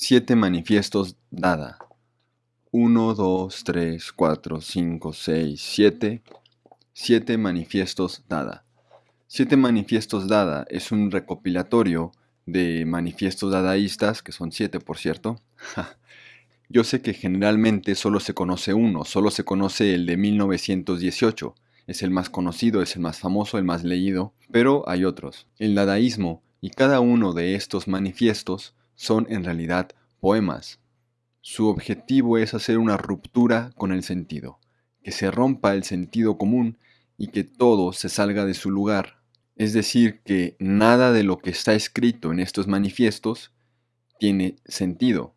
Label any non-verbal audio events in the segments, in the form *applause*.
Siete manifiestos Dada. 1, 2, 3, 4, 5, 6, 7. Siete manifiestos Dada. Siete manifiestos Dada es un recopilatorio de manifiestos dadaístas, que son siete por cierto. *laughs* Yo sé que generalmente solo se conoce uno, solo se conoce el de 1918. Es el más conocido, es el más famoso, el más leído, pero hay otros. El dadaísmo y cada uno de estos manifiestos son en realidad poemas. Su objetivo es hacer una ruptura con el sentido, que se rompa el sentido común y que todo se salga de su lugar. Es decir, que nada de lo que está escrito en estos manifiestos tiene sentido.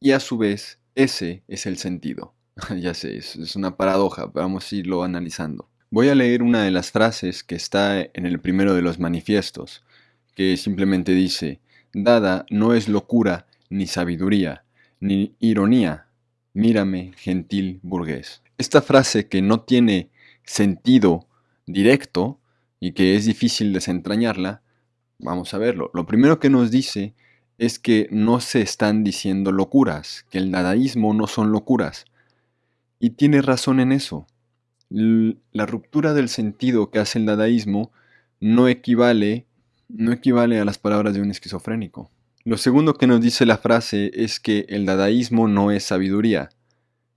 Y a su vez, ese es el sentido. *laughs* ya sé, es, una paradoja, vamos a irlo analizando. Voy a leer una de las frases que está en el primero de los manifiestos, que simplemente dice, Dada no es locura ni sabiduría, ni ironía. Mírame, gentil burgués. Esta frase que no tiene sentido directo y que es difícil desentrañarla, vamos a verlo. Lo primero que nos dice es que no se están diciendo locuras, que el dadaísmo no son locuras. Y tiene razón en eso. La ruptura del sentido que hace el dadaísmo no equivale no equivale a las palabras de un esquizofrénico. Lo segundo que nos dice la frase es que el dadaísmo no es sabiduría.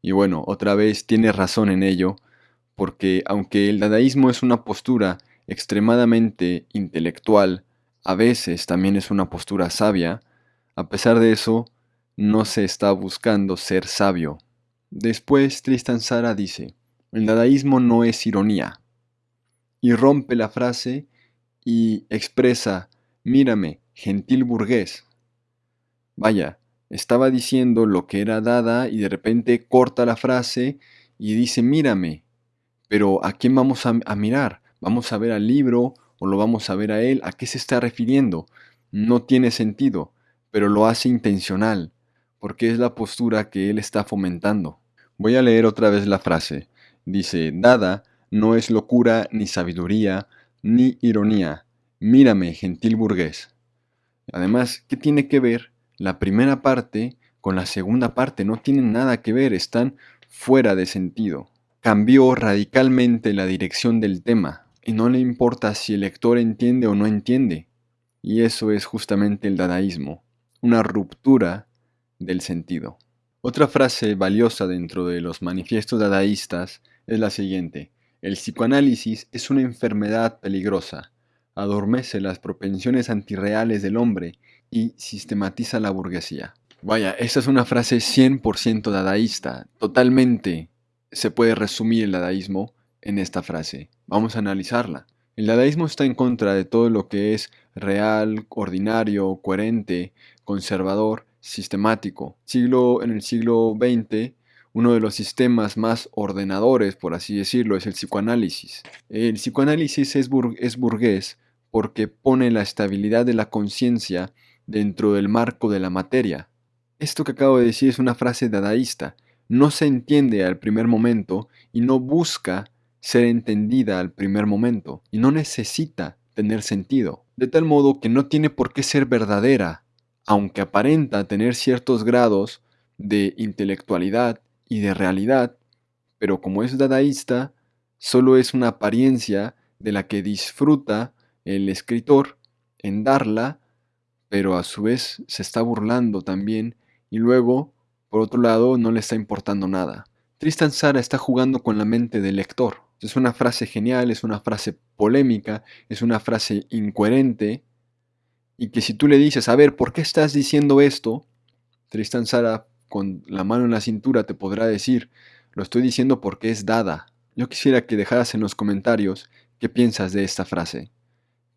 Y bueno, otra vez tiene razón en ello, porque aunque el dadaísmo es una postura extremadamente intelectual, a veces también es una postura sabia, a pesar de eso, no se está buscando ser sabio. Después Tristan Sara dice, el dadaísmo no es ironía, y rompe la frase y expresa, mírame, gentil burgués. Vaya, estaba diciendo lo que era dada y de repente corta la frase y dice, mírame. Pero ¿a quién vamos a, mirar? ¿Vamos a ver al libro o lo vamos a ver a él? ¿A qué se está refiriendo? No tiene sentido, pero lo hace intencional, porque es la postura que él está fomentando. Voy a leer otra vez la frase. Dice, dada no es locura ni sabiduría, ni ironía. Mírame, gentil burgués. Además, ¿qué tiene que ver la primera parte con la segunda parte? No tienen nada que ver, están fuera de sentido. Cambió radicalmente la dirección del tema y no le importa si el lector entiende o no entiende. Y eso es justamente el dadaísmo, una ruptura del sentido. Otra frase valiosa dentro de los manifiestos dadaístas es la siguiente. El psicoanálisis es una enfermedad peligrosa, adormece las propensiones antirreales del hombre y sistematiza la burguesía. Vaya, esta es una frase 100% dadaísta, totalmente se puede resumir el dadaísmo en esta frase. Vamos a analizarla. El dadaísmo está en contra de todo lo que es real, ordinario, coherente, conservador, sistemático. Siglo, en el siglo XX uno de los sistemas más ordenadores, por así decirlo, es el psicoanálisis. El psicoanálisis es, burgués porque pone la estabilidad de la conciencia dentro del marco de la materia. Esto que acabo de decir es una frase dadaísta. No se entiende al primer momento y no busca ser entendida al primer momento y no necesita tener sentido. De tal modo que no tiene por qué ser verdadera, aunque aparenta tener ciertos grados de intelectualidad y de realidad, pero como es dadaísta, solo es una apariencia de la que disfruta el escritor en darla, pero a su vez se está burlando también y luego, por otro lado, no le está importando nada. Tristan Sara está jugando con la mente del lector. Es una frase genial, es una frase polémica, es una frase incoherente, y que si tú le dices, a ver, ¿por qué estás diciendo esto? Tristan Sara con la mano en la cintura te podrá decir, lo estoy diciendo porque es dada. Yo quisiera que dejaras en los comentarios qué piensas de esta frase.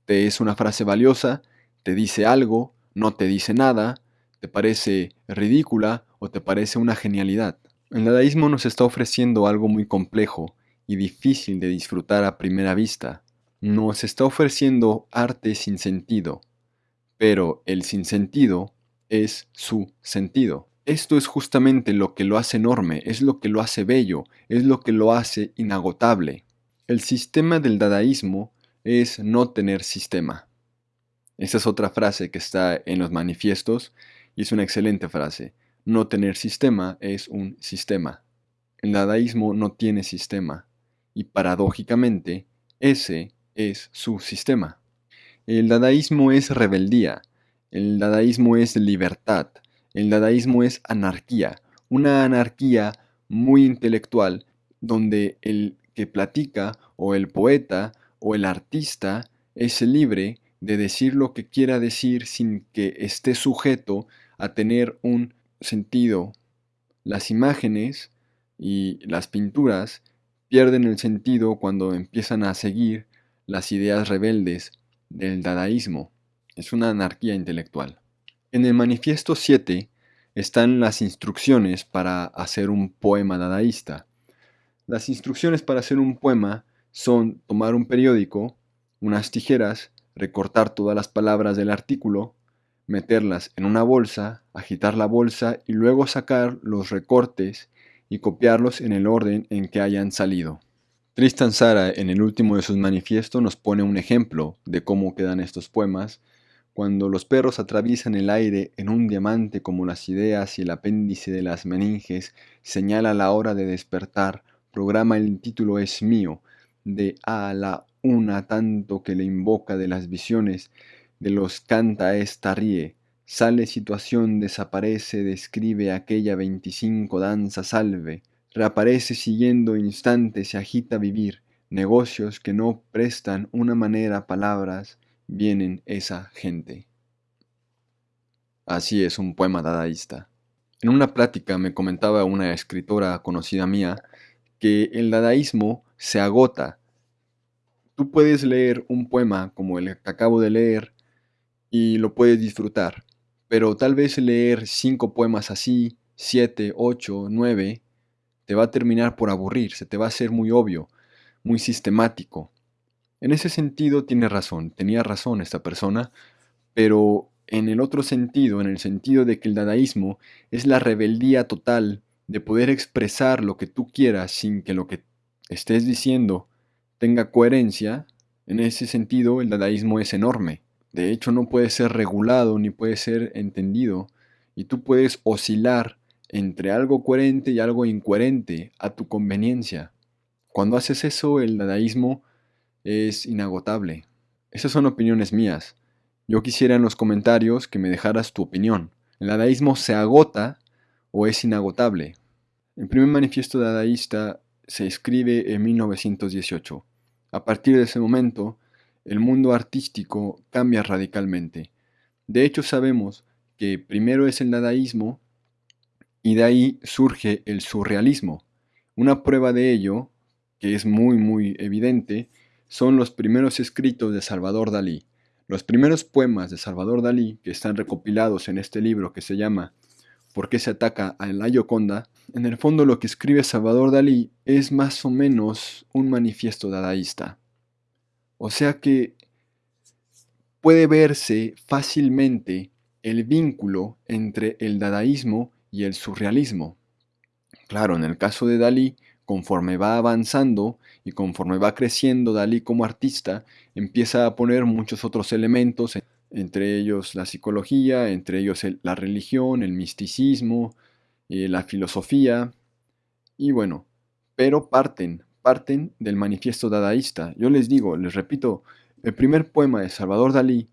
¿Te es una frase valiosa? ¿Te dice algo? ¿No te dice nada? ¿Te parece ridícula o te parece una genialidad? El dadaísmo nos está ofreciendo algo muy complejo y difícil de disfrutar a primera vista. Nos está ofreciendo arte sin sentido, pero el sinsentido es su sentido. Esto es justamente lo que lo hace enorme, es lo que lo hace bello, es lo que lo hace inagotable. El sistema del dadaísmo es no tener sistema. Esa es otra frase que está en los manifiestos y es una excelente frase. No tener sistema es un sistema. El dadaísmo no tiene sistema y paradójicamente ese es su sistema. El dadaísmo es rebeldía, el dadaísmo es libertad, el dadaísmo es anarquía, una anarquía muy intelectual donde el que platica o el poeta o el artista es libre de decir lo que quiera decir sin que esté sujeto a tener un sentido. Las imágenes y las pinturas pierden el sentido cuando empiezan a seguir las ideas rebeldes del dadaísmo. Es una anarquía intelectual. En el manifiesto 7 están las instrucciones para hacer un poema dadaísta. Las instrucciones para hacer un poema son tomar un periódico, unas tijeras, recortar todas las palabras del artículo, meterlas en una bolsa, agitar la bolsa y luego sacar los recortes y copiarlos en el orden en que hayan salido. Tristan Sara en el último de sus manifiestos nos pone un ejemplo de cómo quedan estos poemas cuando los perros atraviesan el aire en un diamante como las ideas y el apéndice de las meninges señala la hora de despertar, programa el título es mío, de a la una tanto que le invoca de las visiones, de los canta esta ríe, sale situación, desaparece, describe aquella veinticinco danza salve, reaparece siguiendo instante, se agita vivir, negocios que no prestan una manera palabras, vienen esa gente. Así es un poema dadaísta. En una plática me comentaba una escritora conocida mía que el dadaísmo se agota. Tú puedes leer un poema como el que acabo de leer y lo puedes disfrutar, pero tal vez leer cinco poemas así, siete, ocho, nueve, te va a terminar por aburrir, se te va a hacer muy obvio, muy sistemático. En ese sentido tiene razón, tenía razón esta persona, pero en el otro sentido, en el sentido de que el dadaísmo es la rebeldía total de poder expresar lo que tú quieras sin que lo que estés diciendo tenga coherencia, en ese sentido el dadaísmo es enorme. De hecho no puede ser regulado ni puede ser entendido y tú puedes oscilar entre algo coherente y algo incoherente a tu conveniencia. Cuando haces eso el dadaísmo es inagotable. Esas son opiniones mías. Yo quisiera en los comentarios que me dejaras tu opinión. ¿El dadaísmo se agota o es inagotable? El primer manifiesto dadaísta se escribe en 1918. A partir de ese momento, el mundo artístico cambia radicalmente. De hecho, sabemos que primero es el dadaísmo y de ahí surge el surrealismo. Una prueba de ello, que es muy muy evidente, son los primeros escritos de Salvador Dalí. Los primeros poemas de Salvador Dalí, que están recopilados en este libro que se llama ¿Por qué se ataca a la Gioconda? En el fondo lo que escribe Salvador Dalí es más o menos un manifiesto dadaísta. O sea que puede verse fácilmente el vínculo entre el dadaísmo y el surrealismo. Claro, en el caso de Dalí, conforme va avanzando y conforme va creciendo Dalí como artista, empieza a poner muchos otros elementos, entre ellos la psicología, entre ellos la religión, el misticismo, eh, la filosofía, y bueno, pero parten, parten del manifiesto dadaísta. Yo les digo, les repito, el primer poema de Salvador Dalí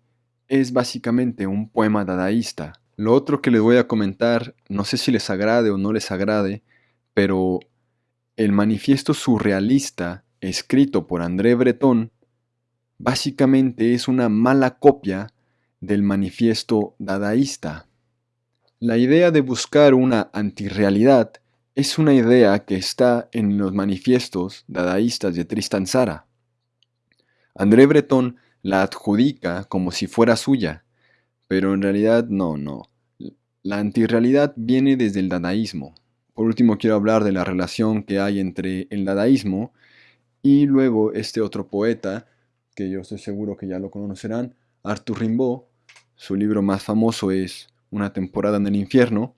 es básicamente un poema dadaísta. Lo otro que les voy a comentar, no sé si les agrade o no les agrade, pero el manifiesto surrealista escrito por André Breton básicamente es una mala copia del manifiesto dadaísta. La idea de buscar una antirrealidad es una idea que está en los manifiestos dadaístas de Tristan Sara. André Breton la adjudica como si fuera suya, pero en realidad no, no. La antirrealidad viene desde el dadaísmo. Por último, quiero hablar de la relación que hay entre el dadaísmo y luego este otro poeta, que yo estoy seguro que ya lo conocerán, Arthur Rimbaud. Su libro más famoso es Una temporada en el infierno.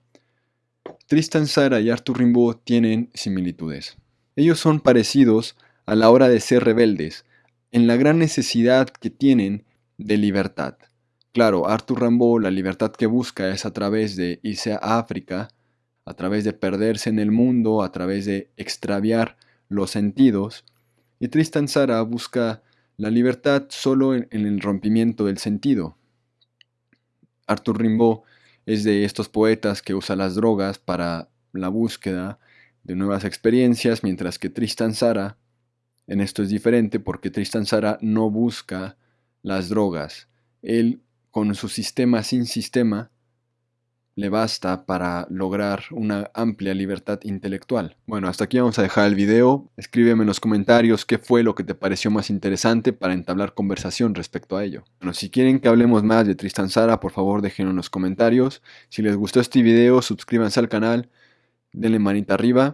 Tristan Sara y Arthur Rimbaud tienen similitudes. Ellos son parecidos a la hora de ser rebeldes, en la gran necesidad que tienen de libertad. Claro, Arthur Rimbaud la libertad que busca es a través de irse a África, a través de perderse en el mundo, a través de extraviar los sentidos, y Tristan Sara busca la libertad solo en, el rompimiento del sentido. Arthur Rimbaud es de estos poetas que usa las drogas para la búsqueda de nuevas experiencias, mientras que Tristan Sara en esto es diferente porque Tristan Sara no busca las drogas. Él, con su sistema sin sistema, le basta para lograr una amplia libertad intelectual. Bueno, hasta aquí vamos a dejar el video. Escríbeme en los comentarios qué fue lo que te pareció más interesante para entablar conversación respecto a ello. Bueno, si quieren que hablemos más de Tristan Sara, por favor déjenlo en los comentarios. Si les gustó este video, suscríbanse al canal, denle manita arriba